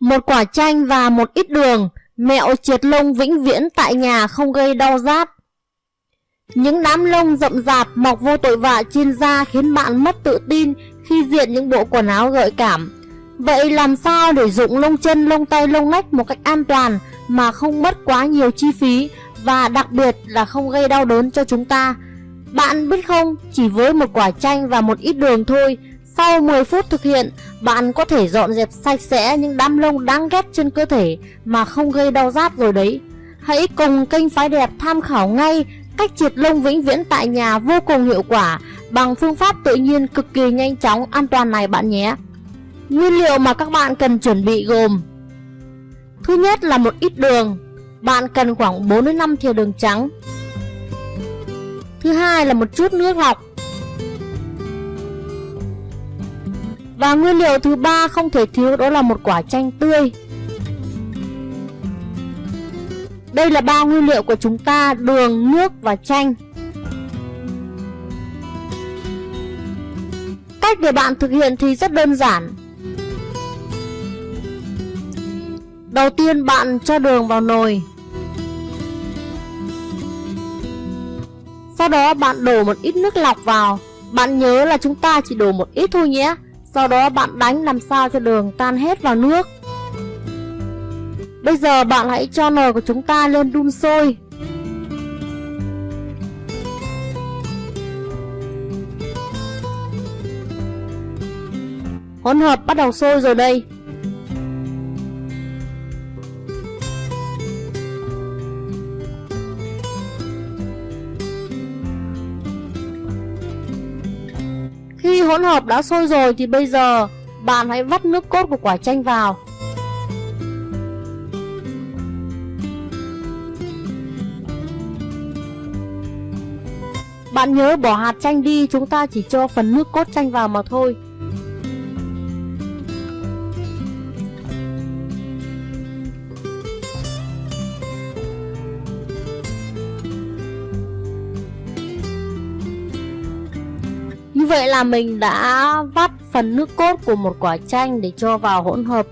một quả chanh và một ít đường, mẹo triệt lông vĩnh viễn tại nhà không gây đau rát. Những đám lông rậm rạp mọc vô tội vạ trên da khiến bạn mất tự tin khi diện những bộ quần áo gợi cảm. Vậy làm sao để dụng lông chân, lông tay, lông nách một cách an toàn mà không mất quá nhiều chi phí và đặc biệt là không gây đau đớn cho chúng ta? Bạn biết không, chỉ với một quả chanh và một ít đường thôi, sau 10 phút thực hiện, bạn có thể dọn dẹp sạch sẽ những đám lông đáng ghét trên cơ thể mà không gây đau rát rồi đấy. Hãy cùng kênh Phái Đẹp tham khảo ngay cách triệt lông vĩnh viễn tại nhà vô cùng hiệu quả bằng phương pháp tự nhiên cực kỳ nhanh chóng an toàn này bạn nhé. Nguyên liệu mà các bạn cần chuẩn bị gồm Thứ nhất là một ít đường, bạn cần khoảng 4 đến 5 thìa đường trắng. Thứ hai là một chút nước lọc. Và nguyên liệu thứ ba không thể thiếu đó là một quả chanh tươi. Đây là ba nguyên liệu của chúng ta, đường, nước và chanh. Cách để bạn thực hiện thì rất đơn giản. Đầu tiên bạn cho đường vào nồi. Sau đó bạn đổ một ít nước lọc vào. Bạn nhớ là chúng ta chỉ đổ một ít thôi nhé. Sau đó bạn đánh làm sao cho đường tan hết vào nước. Bây giờ bạn hãy cho nồi của chúng ta lên đun sôi. Hỗn hợp bắt đầu sôi rồi đây. Khi hỗn hợp đã sôi rồi thì bây giờ bạn hãy vắt nước cốt của quả chanh vào. Bạn nhớ bỏ hạt chanh đi, chúng ta chỉ cho phần nước cốt chanh vào mà thôi. Vậy là mình đã vắt phần nước cốt của một quả chanh để cho vào hỗn hợp.